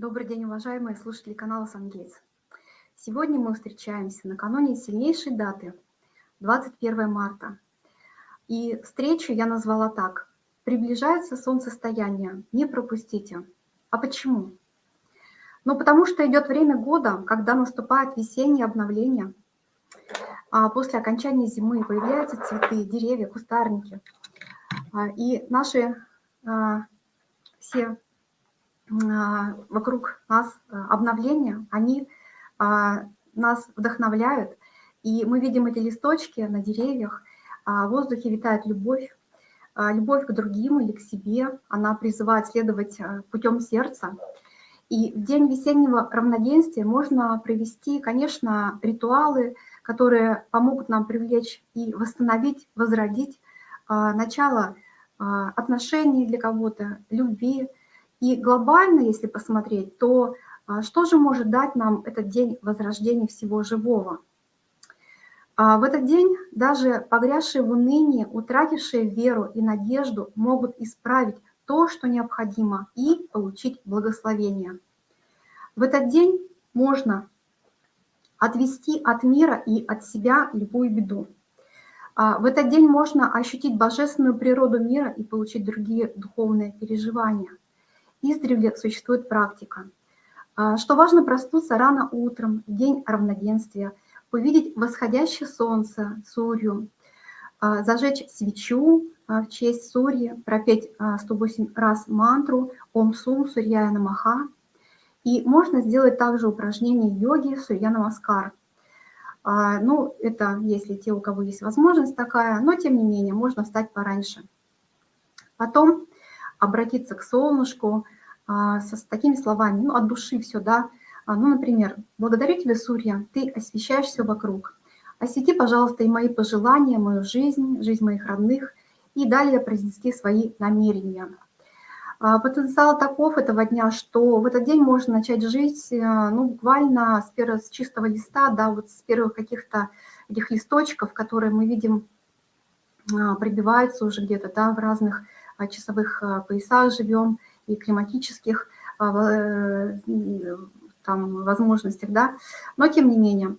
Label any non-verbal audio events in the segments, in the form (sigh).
Добрый день, уважаемые слушатели канала «Сангейтс». Сегодня мы встречаемся накануне сильнейшей даты, 21 марта. И встречу я назвала так. Приближается солнцестояние, не пропустите. А почему? Ну, потому что идет время года, когда наступает весеннее обновление. А после окончания зимы появляются цветы, деревья, кустарники. А, и наши а, все вокруг нас а, обновления, они а, нас вдохновляют, и мы видим эти листочки на деревьях, в воздухе витает любовь, любовь к другим или к себе, она призывает следовать путем сердца. И в день весеннего равноденствия можно провести, конечно, ритуалы, которые помогут нам привлечь и восстановить, возродить начало отношений для кого-то, любви, и глобально, если посмотреть, то а, что же может дать нам этот день возрождения всего живого? А, в этот день даже погрязшие в унынии, утратившие веру и надежду могут исправить то, что необходимо, и получить благословение. В этот день можно отвести от мира и от себя любую беду. А, в этот день можно ощутить божественную природу мира и получить другие духовные переживания издревле существует практика. А, что важно проснуться рано утром, в день равноденствия, увидеть восходящее солнце, Сурью, а, зажечь свечу а, в честь Сурьи, пропеть 108 раз мантру Ом Сум Сурьяя Намаха. И можно сделать также упражнение йоги Сурья Намаскар. Ну, это если те, у кого есть возможность такая, но тем не менее можно встать пораньше. Потом обратиться к солнышку а, с такими словами, ну, от души все, да. А, ну, например, «Благодарю тебя, Сурья, ты освещаешь все вокруг. Освети, пожалуйста, и мои пожелания, мою жизнь, жизнь моих родных». И далее произнести свои намерения. А, потенциал таков этого дня, что в этот день можно начать жить, ну, буквально с, первого, с чистого листа, да, вот с первых каких-то этих листочков, которые мы видим, пробиваются уже где-то, да, в разных часовых э, поясах живем и климатических э, э, там, возможностях, да, но тем не менее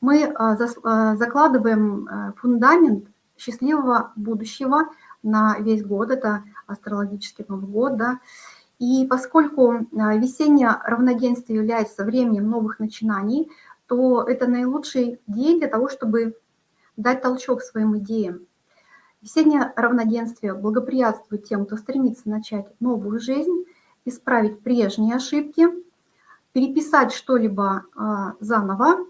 мы закладываем фундамент счастливого будущего на весь год, это астрологический Новый год, да, и поскольку весеннее равноденствие является временем новых начинаний, то это наилучший день для того, чтобы дать толчок своим идеям. Весеннее равноденствие благоприятствует тем, кто стремится начать новую жизнь, исправить прежние ошибки, переписать что-либо а, заново,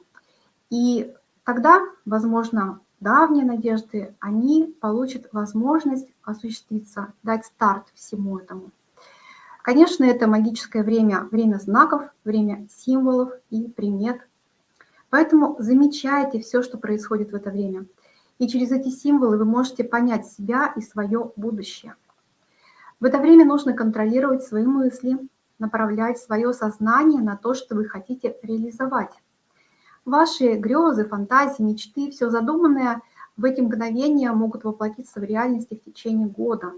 и тогда, возможно, давние надежды, они получат возможность осуществиться, дать старт всему этому. Конечно, это магическое время, время знаков, время символов и примет. Поэтому замечайте все, что происходит в это время – и через эти символы вы можете понять себя и свое будущее. В это время нужно контролировать свои мысли, направлять свое сознание на то, что вы хотите реализовать. Ваши грезы, фантазии, мечты, все задуманное в эти мгновения могут воплотиться в реальности в течение года.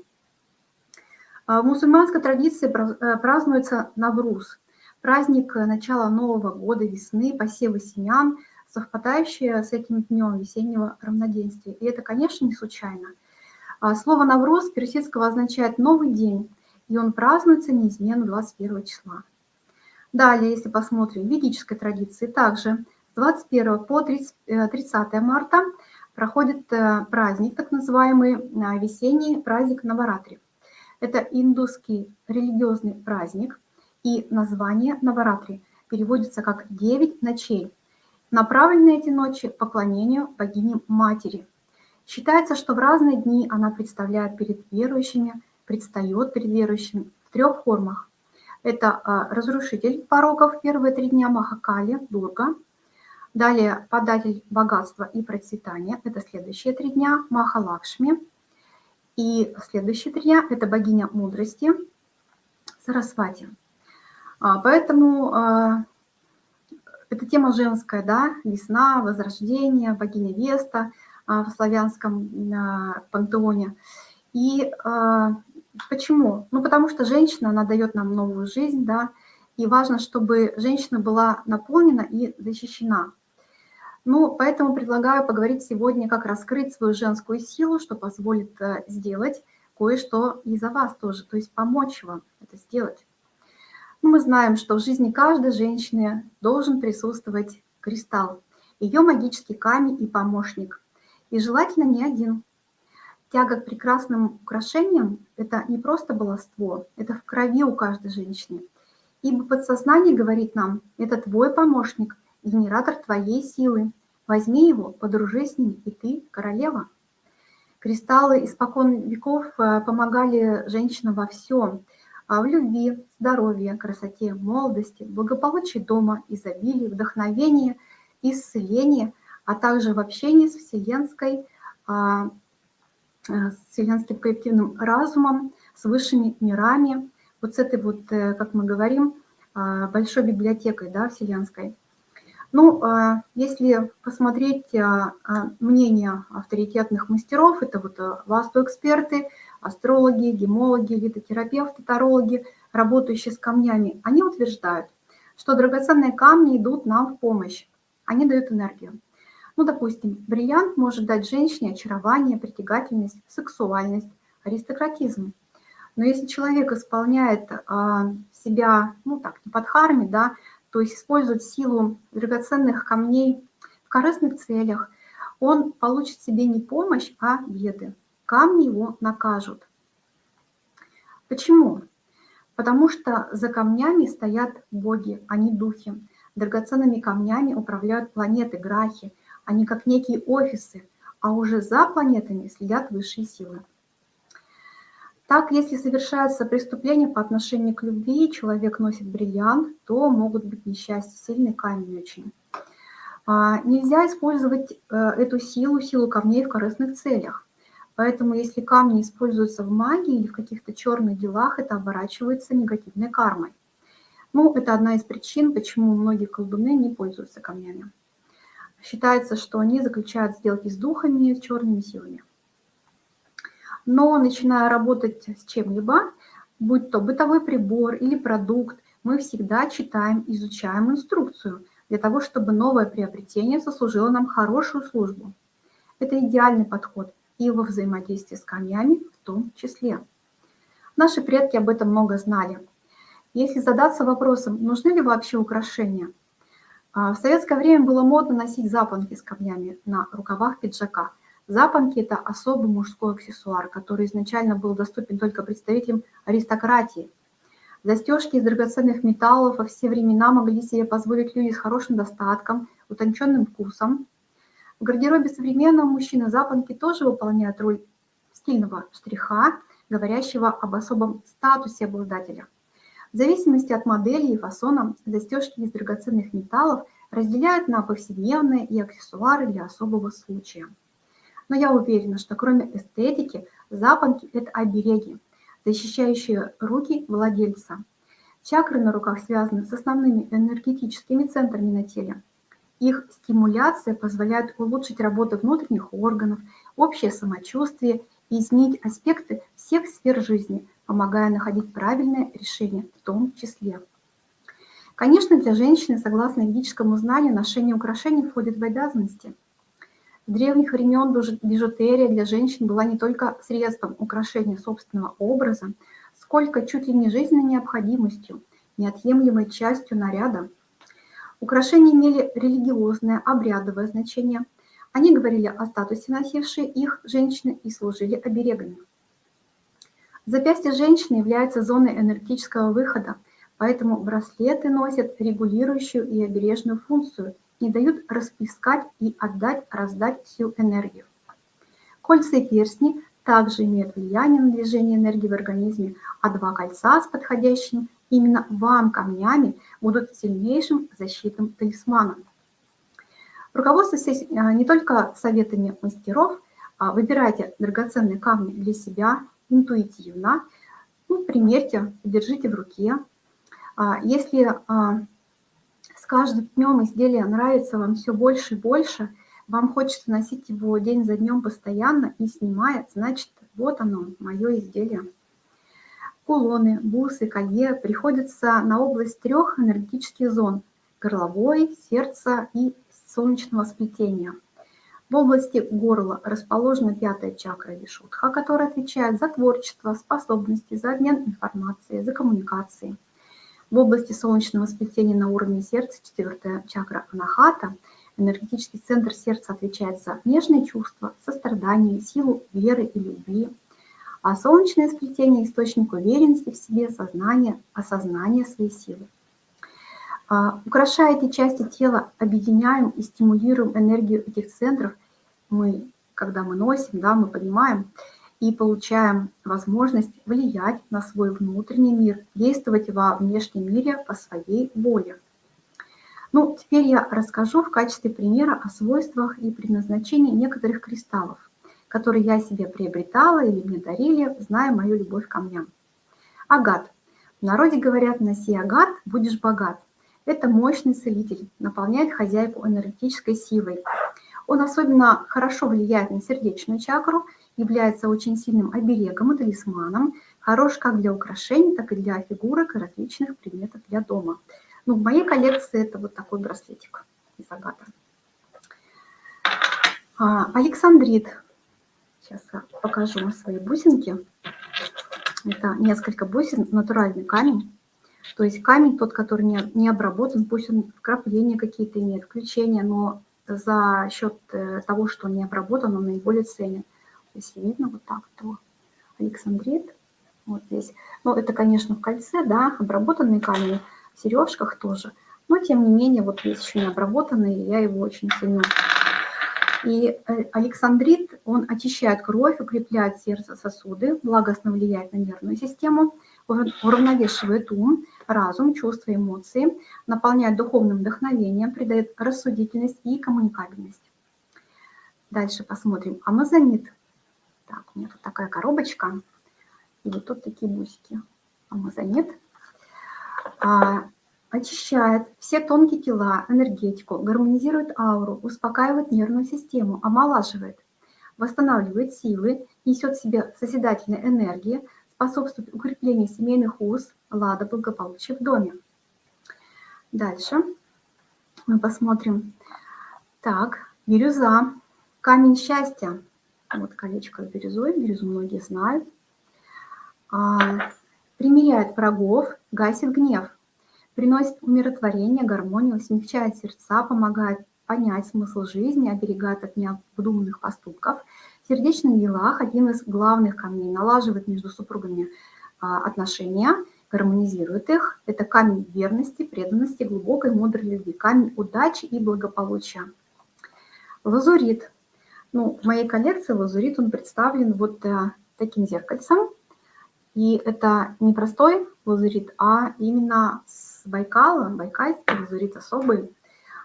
А в мусульманской традиции э, празднуется Навруз, праздник начала Нового года, весны, посева семян – совпадающее с этим днем весеннего равноденствия. И это, конечно, не случайно. А слово «навроз» персидского означает «новый день», и он празднуется неизменно 21 числа. Далее, если посмотрим в ведической традиции, также с 21 по 30, 30 э, марта проходит э, праздник, так называемый э, весенний праздник Наваратри. Это индусский религиозный праздник, и название Наваратри переводится как «девять ночей», направлены эти ночи поклонению богине Матери. Считается, что в разные дни она представляет перед верующими, предстает перед верующими в трех формах. Это а, разрушитель пороков первые три дня Махакали, Дурга. Далее податель богатства и процветания, это следующие три дня Махалакшми. И следующие три дня это богиня мудрости Сарасвати. А, поэтому это тема женская, да, весна, возрождение, богиня Веста а, в славянском а, пантеоне. И а, почему? Ну, потому что женщина, она дает нам новую жизнь, да, и важно, чтобы женщина была наполнена и защищена. Ну, поэтому предлагаю поговорить сегодня, как раскрыть свою женскую силу, что позволит э, сделать кое-что и за вас тоже, то есть помочь вам это сделать. Мы знаем, что в жизни каждой женщины должен присутствовать кристалл, ее магический камень и помощник. И желательно не один. Тяга к прекрасным украшениям – это не просто баловство, это в крови у каждой женщины. Ибо подсознание говорит нам, это твой помощник, генератор твоей силы. Возьми его, подружись с ним, и ты королева. Кристаллы испокон веков э, помогали женщинам во всем. А в любви, здоровье, красоте, молодости, благополучии дома, изобилии, вдохновении, исцелении, а также в общении с вселенской, а, э, с вселенским коллективным разумом, с высшими мирами, вот с этой вот, э, как мы говорим, а, большой библиотекой да, вселенской. Ну, если посмотреть мнение авторитетных мастеров, это вот васту-эксперты, астрологи, гемологи, литотерапевты, тарологи, работающие с камнями, они утверждают, что драгоценные камни идут нам в помощь, они дают энергию. Ну, допустим, бриллиант может дать женщине очарование, притягательность, сексуальность, аристократизм. Но если человек исполняет себя, ну так, не под харми, да, то есть использует силу драгоценных камней в корыстных целях, он получит себе не помощь, а беды. Камни его накажут. Почему? Потому что за камнями стоят боги, а не духи. Драгоценными камнями управляют планеты, грахи. Они как некие офисы, а уже за планетами следят высшие силы. Так, если совершаются преступления по отношению к любви, человек носит бриллиант, то могут быть несчастья, сильный камень очень. А, нельзя использовать э, эту силу, силу камней в корыстных целях. Поэтому если камни используются в магии или в каких-то черных делах, это оборачивается негативной кармой. Ну, это одна из причин, почему многие колдуны не пользуются камнями. Считается, что они заключают сделки с духами, с черными силами но начиная работать с чем-либо, будь то бытовой прибор или продукт, мы всегда читаем, изучаем инструкцию для того, чтобы новое приобретение сослужило нам хорошую службу. Это идеальный подход и во взаимодействии с камнями в том числе. Наши предки об этом много знали. Если задаться вопросом, нужны ли вообще украшения, а, в советское время было модно носить запонки с камнями на рукавах пиджака – Запонки – это особый мужской аксессуар, который изначально был доступен только представителям аристократии. Застежки из драгоценных металлов во все времена могли себе позволить люди с хорошим достатком, утонченным вкусом. В гардеробе современного мужчины запонки тоже выполняют роль стильного штриха, говорящего об особом статусе обладателя. В зависимости от модели и фасона застежки из драгоценных металлов разделяют на повседневные и аксессуары для особого случая. Но я уверена, что кроме эстетики, запонки – это обереги, защищающие руки владельца. Чакры на руках связаны с основными энергетическими центрами на теле. Их стимуляция позволяет улучшить работу внутренних органов, общее самочувствие и изменить аспекты всех сфер жизни, помогая находить правильное решение в том числе. Конечно, для женщины, согласно ведическому знанию, ношение украшений входит в обязанности – с древних времен бижутерия для женщин была не только средством украшения собственного образа, сколько чуть ли не жизненной необходимостью, неотъемлемой частью наряда. Украшения имели религиозное, обрядовое значение. Они говорили о статусе носившей их женщины и служили оберегами. Запястье женщины является зоной энергетического выхода, поэтому браслеты носят регулирующую и обережную функцию – не дают расплескать и отдать, раздать всю энергию. Кольца и перстни также имеют влияние на движение энергии в организме, а два кольца с подходящими именно вам камнями будут сильнейшим защитным талисманом. Руководствуйтесь а, не только советами мастеров, а выбирайте драгоценные камни для себя интуитивно, ну, примерьте, держите в руке. А, если с каждым днем изделие нравится вам все больше и больше, вам хочется носить его день за днем постоянно, не снимая, значит, вот оно, мое изделие. Кулоны, бусы, колье приходятся на область трех энергетических зон – горловой, сердца и солнечного сплетения. В области горла расположена пятая чакра Вишудха, которая отвечает за творчество, способности, за обмен информацией, за коммуникации. В области солнечного сплетения на уровне сердца четвертая чакра Анахата – Энергетический центр сердца отвечает за нежные чувства, сострадание, силу веры и любви. А солнечное сплетение – источник уверенности в себе, сознания, осознания своей силы. А, украшая эти части тела, объединяем и стимулируем энергию этих центров. Мы, когда мы носим, да, мы поднимаем и получаем возможность влиять на свой внутренний мир, действовать во внешнем мире по своей воле. Ну, теперь я расскажу в качестве примера о свойствах и предназначении некоторых кристаллов, которые я себе приобретала или мне дарили, зная мою любовь к камням. Агат. В народе говорят, носи агат, будешь богат. Это мощный целитель, наполняет хозяйку энергетической силой. Он особенно хорошо влияет на сердечную чакру, является очень сильным оберегом и талисманом, хорош как для украшений, так и для фигурок и различных предметов для дома. Ну, в моей коллекции это вот такой браслетик из агата. А, Александрит. Сейчас покажу свои бусинки. Это несколько бусин, натуральный камень. То есть камень тот, который не, не обработан, пусть он вкрапления какие-то имеет, включения, но за счет э, того, что он не обработан, он наиболее ценен. То есть видно вот так, то Александрит. Вот здесь. Ну, это, конечно, в кольце, да, обработанные камни в сережках тоже. Но, тем не менее, вот есть еще не обработанный, я его очень ценю. И э, александрит, он очищает кровь, укрепляет сердце, сосуды, благостно влияет на нервную систему, уравновешивает ум, разум, чувства, эмоции, наполняет духовным вдохновением, придает рассудительность и коммуникабельность. Дальше посмотрим. Амазонит. Так, у меня тут такая коробочка. И вот тут такие бусики. Амазонит. А, очищает все тонкие тела, энергетику, гармонизирует ауру, успокаивает нервную систему, омолаживает, восстанавливает силы, несет в себе созидательной энергии, способствует укреплению семейных уз, лада, благополучия в доме. Дальше мы посмотрим. Так, бирюза, камень счастья. Вот колечко с бирюзой, бирюзу многие знают. А, примиряет врагов, гасит гнев, приносит умиротворение, гармонию, смягчает сердца, помогает понять смысл жизни, оберегает от необдуманных поступков. В сердечных делах один из главных камней налаживает между супругами а, отношения, гармонизирует их. Это камень верности, преданности, глубокой, мудрой любви, камень удачи и благополучия. Лазурит. Ну, в моей коллекции лазурит, он представлен вот э, таким зеркальцем. И это не простой лазурит, а именно с Байкала, байкальский лазурит особый.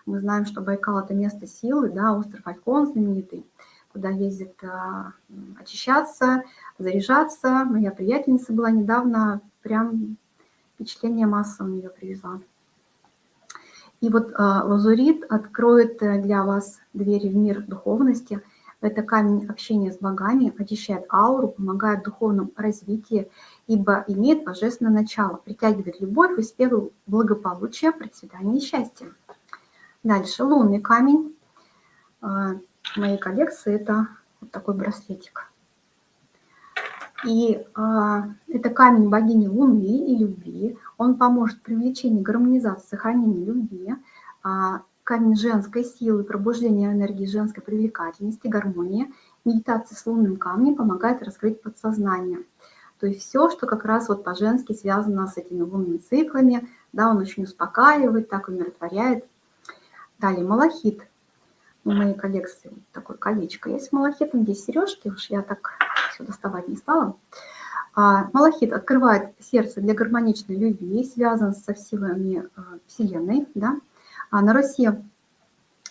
Мы знаем, что Байкал – это место силы, да, остров Алькон знаменитый, куда ездят а, очищаться, заряжаться. Моя приятельница была недавно, прям впечатление масса у нее привезла. И вот а, лазурит откроет э, для вас двери в мир духовности – это камень общения с богами, очищает ауру, помогает в духовном развитии, ибо имеет божественное начало, притягивает любовь, успех, благополучие, процветание и счастье. Дальше лунный камень. А, в моей коллекции это вот такой браслетик. И а, это камень богини Луны и любви. Он поможет в привлечении, гармонизации, сохранении любви. А, камень женской силы, пробуждения энергии женской привлекательности, гармонии. Медитация с лунным камнем помогает раскрыть подсознание. То есть все, что как раз вот по-женски связано с этими лунными циклами, да, он очень успокаивает, так умиротворяет. Далее малахит. В моей коллекции такое колечко есть с малахитом, здесь сережки, уж я так все доставать не стала. А, малахит открывает сердце для гармоничной любви, связан со силами э, Вселенной, да, на Руси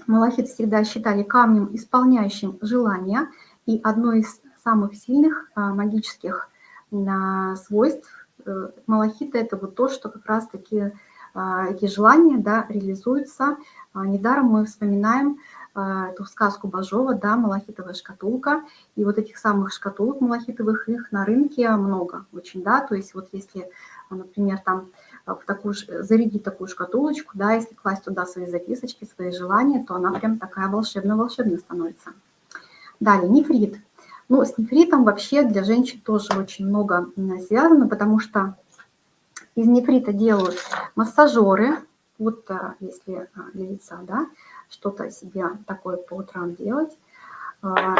малахит всегда считали камнем, исполняющим желания, и одно из самых сильных а, магических а, свойств э, малахита – это вот то, что как раз-таки а, эти желания да, реализуются. Недаром мы вспоминаем эту сказку Бажова, да, малахитовая шкатулка. И вот этих самых шкатулок малахитовых, их на рынке много очень, да. То есть вот если, например, там в такую, зарядить такую шкатулочку, да, если класть туда свои записочки, свои желания, то она прям такая волшебная-волшебная становится. Далее, нефрит. Ну, с нефритом вообще для женщин тоже очень много связано, потому что из нефрита делают массажеры, вот а, если а, для лица, да, что-то себе такое по утрам делать. А,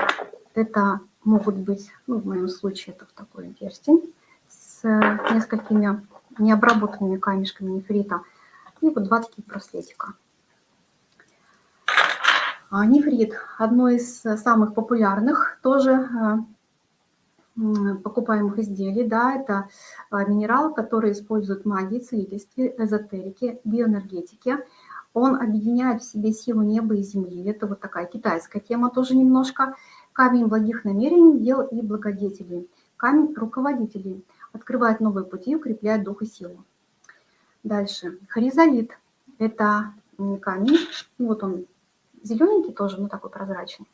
это могут быть, ну, в моем случае это в такой перстень с несколькими необработанными камешками нефрита. И вот два таких браслетика. А, нефрит – одно из самых популярных тоже а, покупаемых изделий. Да, это а, минерал, который используют магии, целительстве, эзотерике, биоэнергетике. Он объединяет в себе силу неба и земли. Это вот такая китайская тема тоже немножко. Камень благих намерений, дел и благодетелей. Камень руководителей – открывает новые пути, укрепляет дух и силу. Дальше. Хоризолит – это камень, вот он зелененький тоже, но такой прозрачный.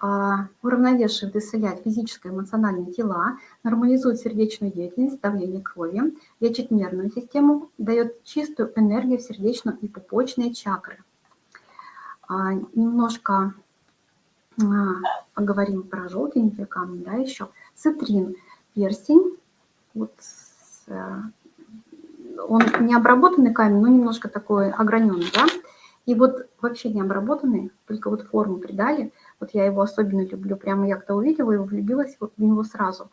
А, уравновешивает и исцеляет физическое и эмоциональные тела, нормализует сердечную деятельность, давление крови, лечит нервную систему, дает чистую энергию в сердечную и пупочные чакры. А, немножко а, поговорим про желтенькие камни, да, еще. Цитрин, перстень, вот э, он не обработанный камень, но немножко такой ограненный, да. И вот вообще не обработанный, только вот форму придали. Вот я его особенно люблю. Прямо я когда увидела его, влюбилась в него сразу.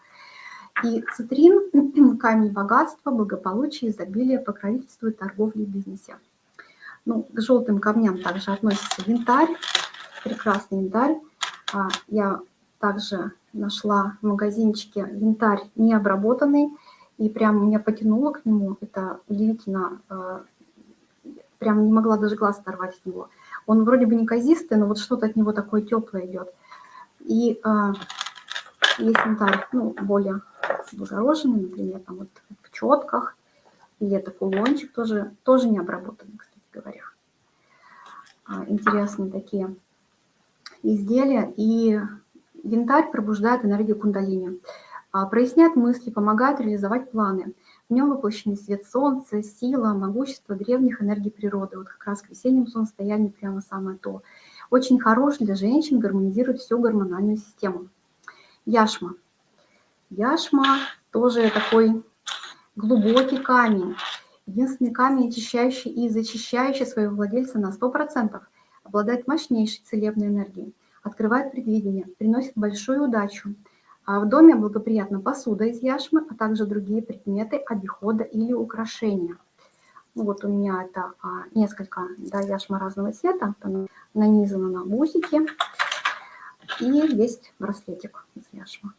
И цитрин (clears throat) – камень богатства, благополучия, изобилия, покровительствует торговле и бизнесе. Ну, к желтым камням также относится янтарь, прекрасный янтарь. А, я также нашла в магазинчике янтарь необработанный, и прям меня потянуло к нему. Это удивительно. Э, прям не могла даже глаз оторвать от него. Он вроде бы не казистый, но вот что-то от него такое теплое идет. И а, есть янтарь, ну, более благороженный, например, там вот в четках. Или это кулончик тоже, тоже не обработанный, кстати говоря. А, интересные такие изделия. И Янтарь пробуждает энергию кундалини, а, проясняет мысли, помогает реализовать планы. В нем воплощены свет солнца, сила, могущество древних энергий природы. Вот как раз к весеннему солнцестоянию прямо самое то. Очень хорош для женщин, гармонизирует всю гормональную систему. Яшма. Яшма тоже такой глубокий камень. Единственный камень, очищающий и зачищающий своего владельца на 100%. Обладает мощнейшей целебной энергией открывает предвидение, приносит большую удачу. А в доме благоприятна посуда из яшмы, а также другие предметы обихода или украшения. Вот у меня это а, несколько да, яшма разного цвета, там нанизано на бусики. И есть браслетик из яшмы.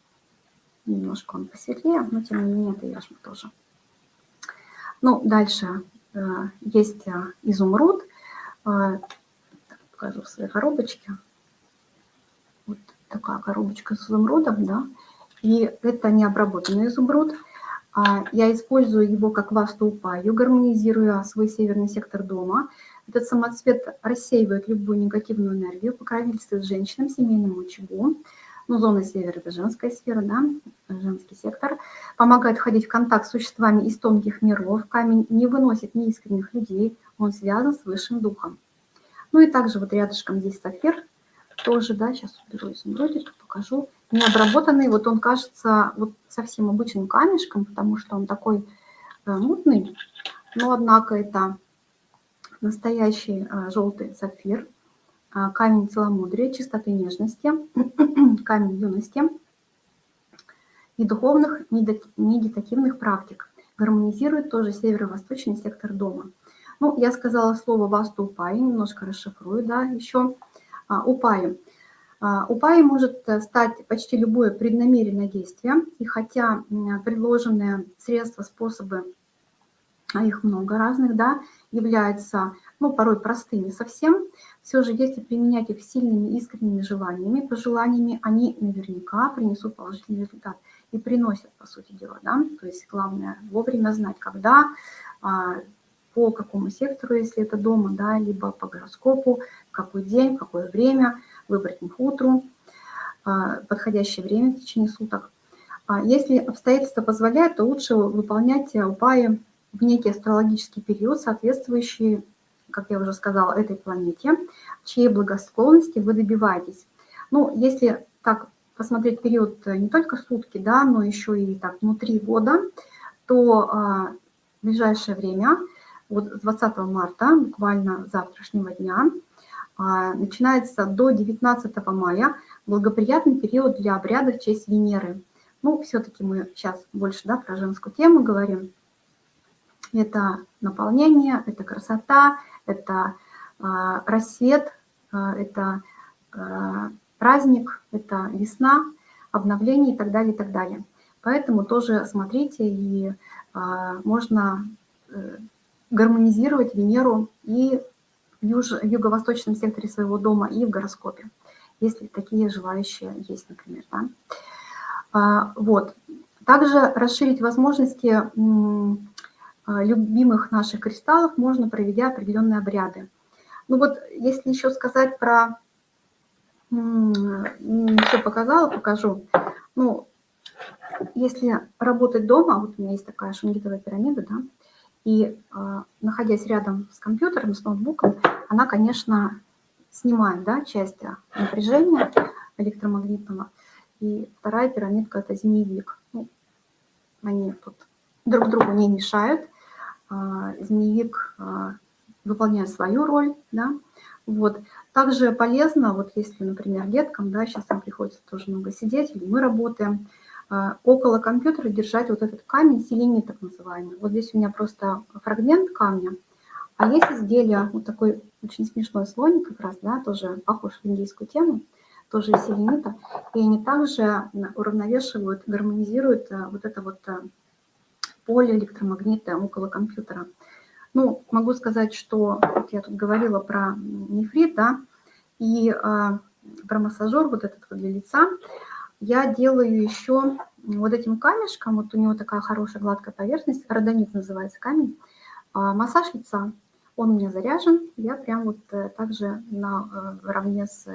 Немножко он посветлее, но тем не менее это яшма тоже. Ну, дальше э, есть э, изумруд. Э, покажу в своей коробочке такая коробочка с изумрудом, да, и это не обработанный изумруд. А я использую его как васту-упаю, гармонизируя свой северный сектор дома. Этот самоцвет рассеивает любую негативную энергию, покровительствует женщинам, семейному очагу. Ну, зона севера – это женская сфера, да, женский сектор. Помогает входить в контакт с существами из тонких миров. Камень не выносит неискренних людей, он связан с высшим духом. Ну и также вот рядышком здесь сапфир – тоже, да, сейчас уберу изумрудик, покажу. Не обработанный, вот он кажется вот совсем обычным камешком, потому что он такой э, мутный, но однако это настоящий э, желтый сапфир, э, камень целомудрия, чистоты нежности, (clears throat) камень юности и духовных медитативных практик. Гармонизирует тоже северо-восточный сектор дома. Ну, я сказала слово «ваступай», немножко расшифрую, да, еще. А, упаем. А, может э, стать почти любое преднамеренное действие, и хотя предложенные средства, способы, а их много разных, да, являются ну, порой простыми совсем, все же если применять их сильными искренними желаниями, пожеланиями, они наверняка принесут положительный результат и приносят, по сути дела, да, то есть главное вовремя знать, когда, по какому сектору, если это дома, да, либо по гороскопу, какой день, какое время, выбрать мухутру, а, подходящее время в течение суток. А если обстоятельства позволяют, то лучше выполнять упаи в некий астрологический период, соответствующий, как я уже сказала, этой планете, чьей благосклонности вы добиваетесь. Ну, если так посмотреть период не только сутки, да, но еще и так внутри года, то а, в ближайшее время, вот с 20 марта, буквально завтрашнего дня, а, начинается до 19 мая благоприятный период для обряда в честь Венеры. Ну, все-таки мы сейчас больше да, про женскую тему говорим. Это наполнение, это красота, это э, рассвет, э, это э, праздник, это весна, обновление и так далее, и так далее. Поэтому тоже смотрите, и э, можно гармонизировать Венеру и в, юго-восточном секторе своего дома, и в гороскопе, если такие желающие есть, например. Да? А, вот. Также расширить возможности а, любимых наших кристаллов можно, проведя определенные обряды. Ну вот, если еще сказать про... Все показала, покажу. Ну, если работать дома, вот у меня есть такая шунгитовая пирамида, да, и э, находясь рядом с компьютером, с ноутбуком, она, конечно, снимает да, часть напряжения электромагнитного. И вторая пирамидка – это змеевик. Ну, они тут друг другу не мешают. А, змеевик а, выполняет свою роль. Да? Вот. Также полезно, вот если, например, деткам, да, сейчас им приходится тоже много сидеть, или мы работаем, а, около компьютера держать вот этот камень селени так называемый. Вот здесь у меня просто фрагмент камня, а есть изделие, вот такой очень смешной слоник как раз, да, тоже похож в индийскую тему – тоже из селенита, и они также уравновешивают, гармонизируют э, вот это вот э, поле электромагнитное около компьютера. Ну, могу сказать, что вот я тут говорила про нефрит, да, и э, про массажер вот этот вот для лица. Я делаю еще вот этим камешком, вот у него такая хорошая гладкая поверхность, родонит называется камень, э, массаж лица. Он у меня заряжен, я прям вот э, также на, э, с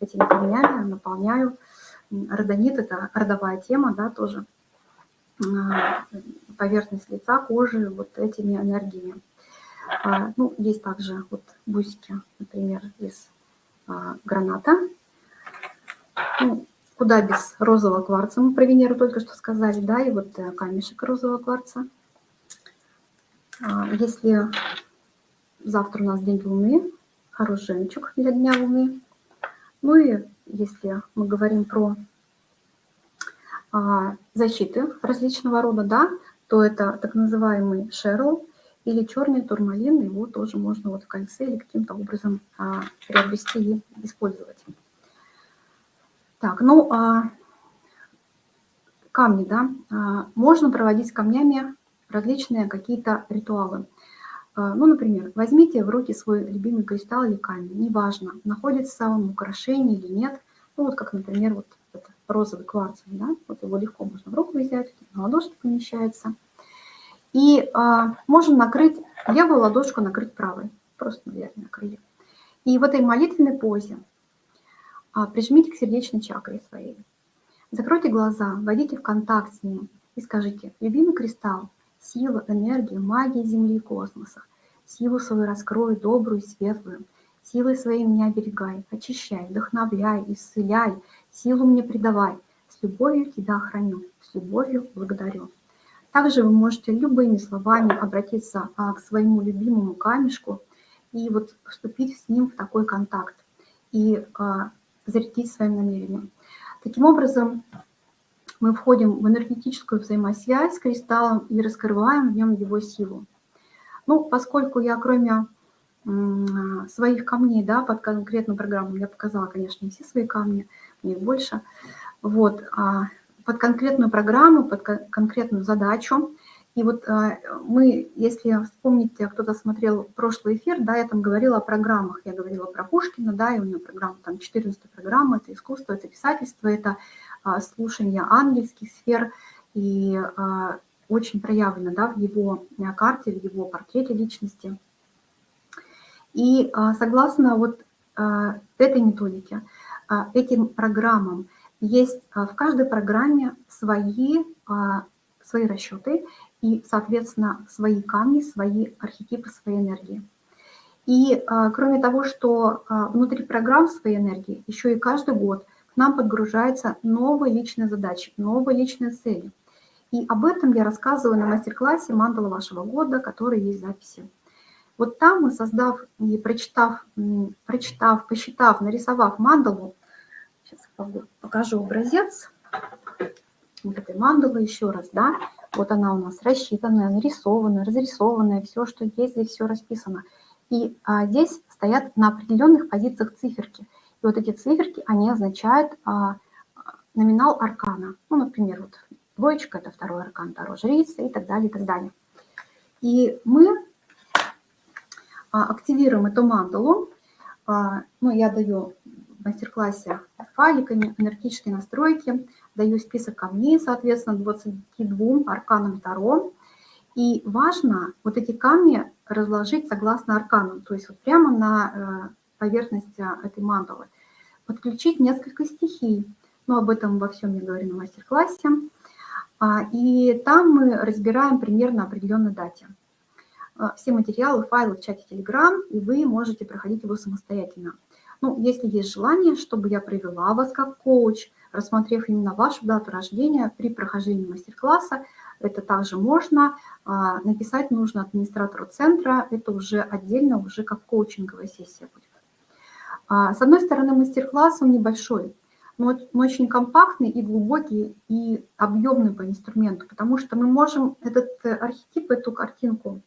этими камнями наполняю. Родонит – это родовая тема, да, тоже а, поверхность лица, кожи вот этими энергиями. А, ну, есть также вот бусики, например, из а, граната. Ну, куда без розового кварца, мы про Венеру только что сказали, да, и вот э, камешек розового кварца. Если завтра у нас день Луны, хороший жемчуг для Дня Луны – ну и если мы говорим про а, защиты различного рода, да, то это так называемый шерл или черный турмалин, его тоже можно вот в кольце или каким-то образом а, приобрести и использовать. Так, ну, а, камни, да, а, можно проводить с камнями различные какие-то ритуалы. А, ну, например, возьмите в руки свой любимый кристалл или камень, неважно, находится он в украшении или нет. Ну, вот как, например, вот этот розовый кварц, да, вот его легко можно в руку взять, на ладошке помещается. И а, можно накрыть, левую ладошку накрыть правой, просто наверное, накрыли. И в этой молитвенной позе прижмите к сердечной чакре своей. Закройте глаза, войдите в контакт с ним и скажите, любимый кристалл, сила, энергия, магия Земли и космоса. Силу свою раскрой, добрую светлую. Силой своей меня оберегай, очищай, вдохновляй, исцеляй, силу мне придавай. С любовью тебя храню, с любовью благодарю. Также вы можете любыми словами обратиться а, к своему любимому камешку и вот вступить с ним в такой контакт и а, зарядить своим намерением. Таким образом, мы входим в энергетическую взаимосвязь с кристаллом и раскрываем в нем его силу. Ну, поскольку я кроме своих камней, да, под конкретную программу, я показала, конечно, не все свои камни, мне больше, вот, а под конкретную программу, под конкретную задачу, и вот а, мы, если вспомните, кто-то смотрел прошлый эфир, да, я там говорила о программах, я говорила про Пушкина, да, и у него программа, там 14 программа, это искусство, это писательство, это а, слушания ангельских сфер и а, очень проявлено да, в его карте, в его портрете личности. И согласно вот этой методике, этим программам, есть в каждой программе свои, свои расчеты и, соответственно, свои камни, свои архетипы, свои энергии. И кроме того, что внутри программ своей энергии, еще и каждый год к нам подгружаются новые личные задачи, новые личные цели. И об этом я рассказываю на мастер-классе «Мандала вашего года», который есть записи. Вот там мы, создав и прочитав, прочитав, посчитав, нарисовав мандалу, сейчас покажу образец вот этой мандалы еще раз, да, вот она у нас рассчитанная, нарисованная, разрисованная, все, что есть, здесь все расписано. И а, здесь стоят на определенных позициях циферки. И вот эти циферки, они означают а, номинал аркана. Ну, например, вот двоечка – это второй аркан, Таро жрица и так далее, и так далее. И мы а, активируем эту мандалу. А, ну, я даю в мастер-классе файликами, энергетические настройки, даю список камней, соответственно, 22 арканам Таро. И важно вот эти камни разложить согласно арканам, то есть вот прямо на э, поверхности этой мандалы. Подключить несколько стихий, но об этом во всем я говорю на мастер-классе. А, и там мы разбираем примерно определенной дате. А, все материалы, файлы в чате Telegram, и вы можете проходить его самостоятельно. Ну, если есть желание, чтобы я привела вас как коуч, рассмотрев именно вашу дату рождения при прохождении мастер-класса, это также можно. А, написать нужно администратору центра, это уже отдельно, уже как коучинговая сессия будет. А, с одной стороны, мастер-класс он небольшой, но очень компактный и глубокий, и объемный по инструменту, потому что мы можем этот э, архетип, эту картинку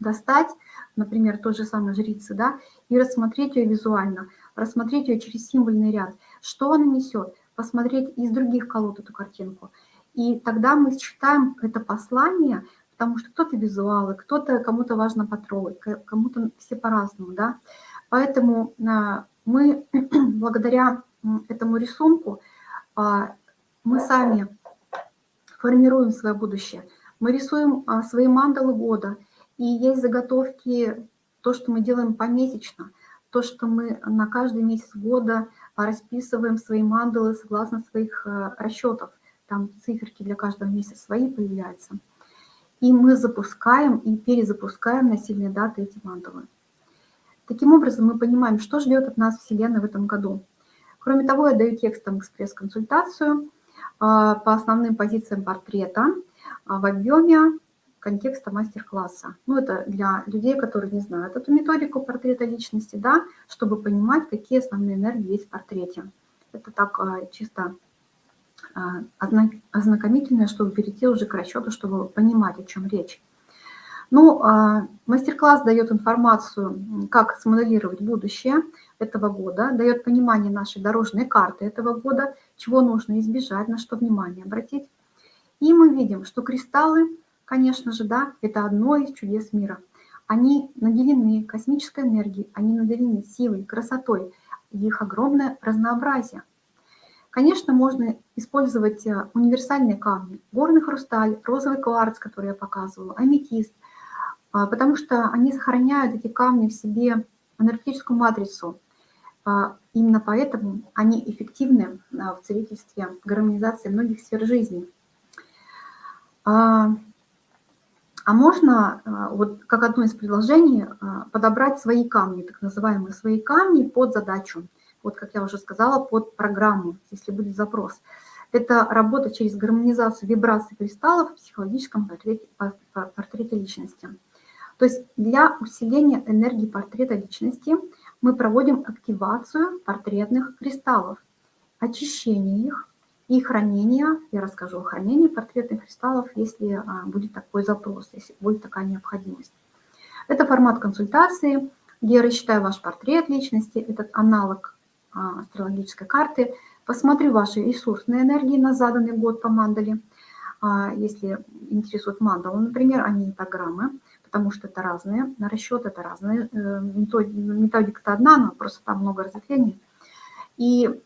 достать, например, той же самой жрицы, да, и рассмотреть ее визуально, рассмотреть ее через символьный ряд, что она несет, посмотреть из других колод эту картинку. И тогда мы считаем это послание, потому что кто-то визуалы, кто-то, кому-то важно потрогать, кому-то все по-разному, да. Поэтому а, мы (clears throat) благодаря этому рисунку а, мы сами формируем свое будущее. Мы рисуем а, свои мандалы года – и есть заготовки, то, что мы делаем помесячно, то, что мы на каждый месяц года расписываем свои мандалы согласно своих э, расчетов. Там циферки для каждого месяца свои появляются. И мы запускаем и перезапускаем на сильные даты эти мандалы. Таким образом, мы понимаем, что ждет от нас Вселенная в этом году. Кроме того, я даю текстом экспресс-консультацию а, по основным позициям портрета а, в объеме контекста мастер-класса. Ну, это для людей, которые не знают эту методику портрета личности, да, чтобы понимать, какие основные энергии есть в портрете. Это так а, чисто а, ознакомительное, чтобы перейти уже к расчету, чтобы понимать, о чем речь. Ну, а, мастер-класс дает информацию, как смоделировать будущее этого года, дает понимание нашей дорожной карты этого года, чего нужно избежать, на что внимание обратить. И мы видим, что кристаллы Конечно же, да, это одно из чудес мира. Они наделены космической энергией, они наделены силой, красотой, их огромное разнообразие. Конечно, можно использовать э, универсальные камни, горный хрусталь, розовый кварц, который я показывала, аметист, а, потому что они сохраняют эти камни в себе энергетическую матрицу. А, именно поэтому они эффективны в целительстве, гармонизации многих сфер жизни. А, можно, а, вот как одно из предложений, а, подобрать свои камни, так называемые свои камни под задачу. Вот, как я уже сказала, под программу, если будет запрос. Это работа через гармонизацию вибраций кристаллов в психологическом портрете, портрете личности. То есть для усиления энергии портрета личности мы проводим активацию портретных кристаллов, очищение их, и хранение, я расскажу о хранении портретных кристаллов, если а, будет такой запрос, если будет такая необходимость. Это формат консультации, где я рассчитаю ваш портрет личности, этот аналог а, астрологической карты, посмотрю ваши ресурсные энергии на заданный год по мандале, а, если интересует мандала, например, а не программы, потому что это разные, на расчет это разные, э, методика-то одна, но просто там много разветвлений. И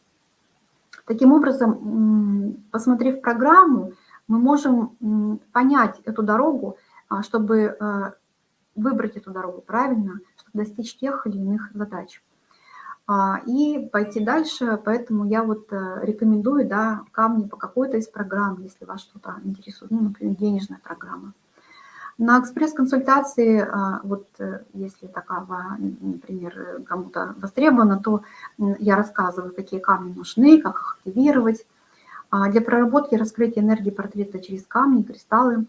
Таким образом, посмотрев программу, мы можем понять эту дорогу, а, чтобы э, выбрать эту дорогу правильно, чтобы достичь тех или иных задач. А, и пойти дальше, поэтому я вот э, рекомендую да, камни по какой-то из программ, если вас что-то интересует, ну, например, денежная программа. На экспресс-консультации, а, вот э, если такая, например, кому-то востребована, то я рассказываю, какие камни нужны, как их активировать. А, для проработки раскрытия энергии портрета через камни, кристаллы,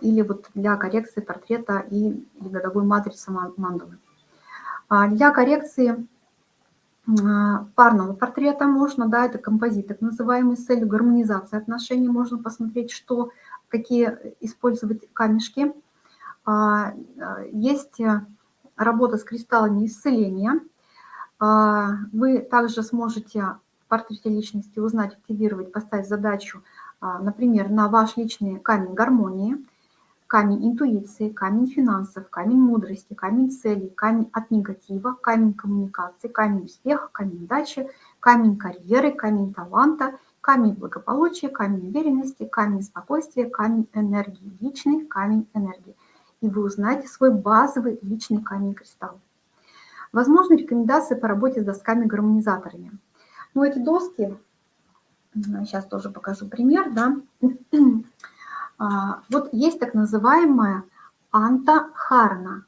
или вот для коррекции портрета и годовой матрицы мандалы. Для коррекции а, парного портрета можно, да, это композит так называемый, с целью гармонизации отношений, можно посмотреть, что, какие использовать камешки. А, а, есть работа с кристаллами исцеления. Вы также сможете в портрете личности узнать, активировать, поставить задачу, например, на ваш личный камень гармонии – камень интуиции, камень финансов, камень мудрости, камень целей, камень от негатива, камень коммуникации, камень успеха, камень удачи, камень карьеры, камень таланта, камень благополучия, камень уверенности, камень спокойствия, камень энергии, личный камень энергии. И вы узнаете свой базовый личный камень кристалл. Возможны рекомендации по работе с досками-гармонизаторами. Ну, эти доски, сейчас тоже покажу пример, да, вот есть так называемая антахарна.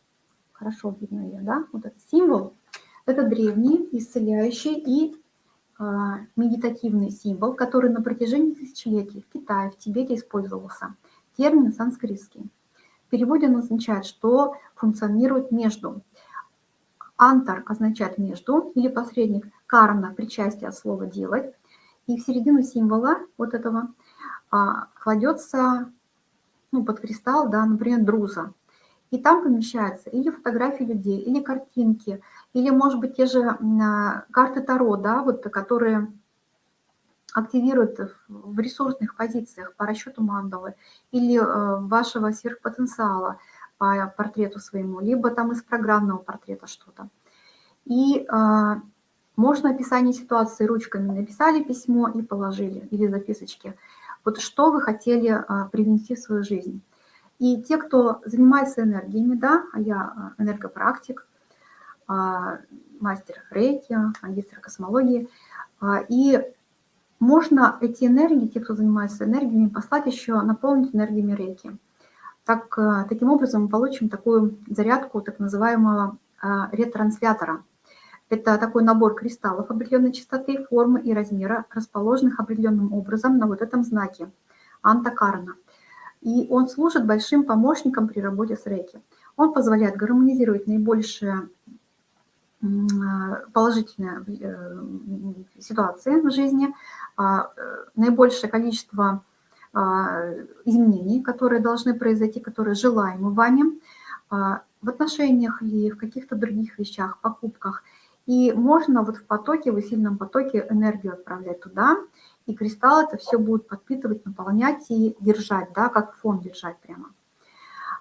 Хорошо видно ее, да? Вот этот символ. Это древний, исцеляющий и а, медитативный символ, который на протяжении тысячелетий в Китае, в Тибете использовался. Термин санскритский. В переводе он означает, что функционирует между. Антар означает между или посредник. Карна – причастие от слова «делать». И в середину символа вот этого а, кладется ну, под кристалл, да, например, друза. И там помещаются или фотографии людей, или картинки, или, может быть, те же а, карты Таро, да, вот, которые активируют в ресурсных позициях по расчету мандалы или э, вашего сверхпотенциала по портрету своему, либо там из программного портрета что-то. И э, можно описание ситуации ручками написали письмо и положили, или записочки. Вот что вы хотели а, привнести в свою жизнь. И те, кто занимается энергиями, да, а я а, энергопрактик, а, мастер рейки, магистр космологии, и можно эти энергии, те, кто занимается энергиями, послать еще, наполнить энергиями рейки. Так, таким образом мы получим такую зарядку так называемого ретранслятора – это такой набор кристаллов определенной частоты, формы и размера, расположенных определенным образом на вот этом знаке антакарна. И он служит большим помощником при работе с рейки. Он позволяет гармонизировать наибольшие положительные э, ситуации в жизни, а, э, наибольшее количество а, изменений, которые должны произойти, которые желаемы вами а, в отношениях или в каких-то других вещах, покупках – и можно вот в потоке, в сильном потоке энергию отправлять туда, и кристалл это все будет подпитывать, наполнять и держать, да, как фон держать прямо.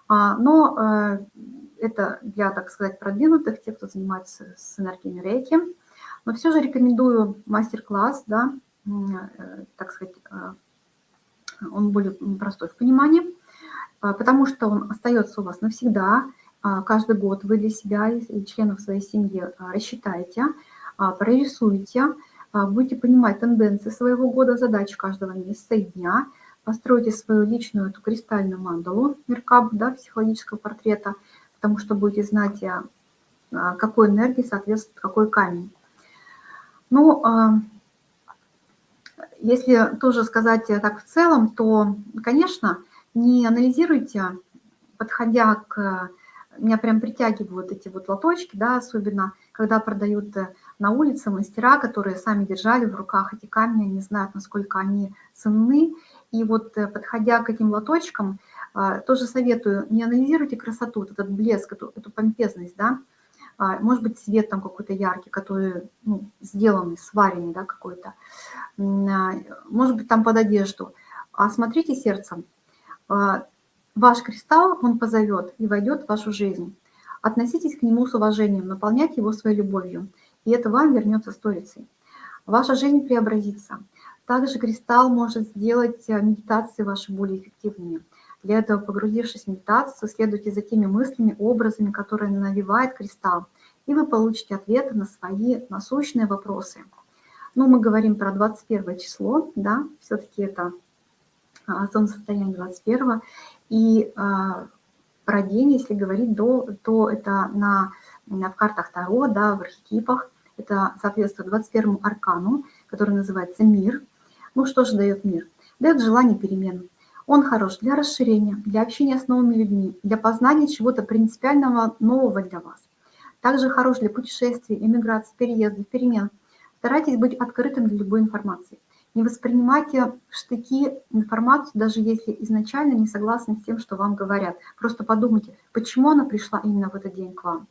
А, но э, это для, так сказать, продвинутых, тех, кто занимается с энергиями рейки. Но все же рекомендую мастер-класс, да, э, так сказать, э, он более простой в понимании, потому что он остается у вас навсегда, а, каждый год вы для себя и членов своей семьи а, рассчитаете, а, прорисуете, будете понимать тенденции своего года, задачи каждого месяца и дня, постройте свою личную эту кристальную мандалу, меркаб, да, психологического портрета, потому что будете знать, какой энергии соответствует какой камень. Ну, если тоже сказать так в целом, то, конечно, не анализируйте, подходя к меня прям притягивают эти вот лоточки, да, особенно когда продают э, на улице мастера, которые сами держали в руках эти камни, они знают, насколько они ценны. И вот э, подходя к этим лоточкам, э, тоже советую, не анализируйте красоту, этот блеск, эту, эту помпезность, да, а, может быть, цвет там какой-то яркий, который ну, сделанный, сваренный, да, какой-то, а, может быть, там под одежду. А смотрите сердцем, а, Ваш кристалл, он позовет и войдет в вашу жизнь. Относитесь к нему с уважением, наполняйте его своей любовью, и это вам вернется сторицей. Ваша жизнь преобразится. Также кристалл может сделать э, медитации ваши более эффективными. Для этого, погрузившись в медитацию, следуйте за теми мыслями, образами, которые навевает кристалл, и вы получите ответы на свои насущные вопросы. Ну, мы говорим про 21 число, да, все-таки это а, солнцестояние 21, и а, про день, если говорить, до, то это на, на, в картах Таро, да, в архетипах, это соответствует 21 аркану, который называется мир. Ну, что же дает мир? Дает желание перемен. Он хорош для расширения, для общения с новыми людьми, для познания чего-то принципиального нового для вас. Также хорош для путешествий, эмиграции, переездов, перемен. Старайтесь быть открытым для любой информации. Не воспринимайте штыки информацию, даже если изначально не согласны с тем, что вам говорят. Просто подумайте, почему она пришла именно в этот день к вам.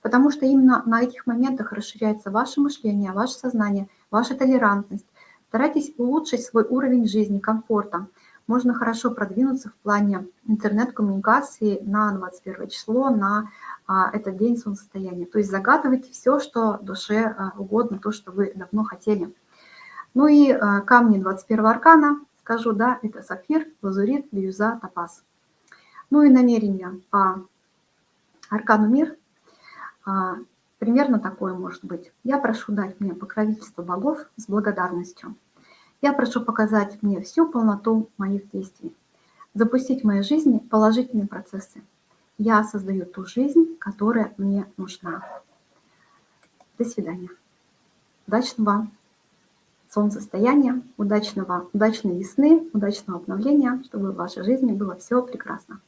Потому что именно на этих моментах расширяется ваше мышление, ваше сознание, ваша толерантность. Старайтесь улучшить свой уровень жизни, комфорта можно хорошо продвинуться в плане интернет-коммуникации на 21 число, на а, этот день солнцестояния. То есть загадывайте все, что душе а, угодно, то, что вы давно хотели. Ну и а, камни 21 аркана, скажу, да, это сапфир, лазурит, бирюза, топаз. Ну и намерение по аркану мир примерно такое может быть. Я прошу дать мне покровительство богов с благодарностью. Я прошу показать мне всю полноту моих действий, запустить в моей жизни положительные процессы. Я создаю ту жизнь, которая мне нужна. До свидания. Удачного солнцестояния, удачного, удачной весны, удачного обновления, чтобы в вашей жизни было все прекрасно.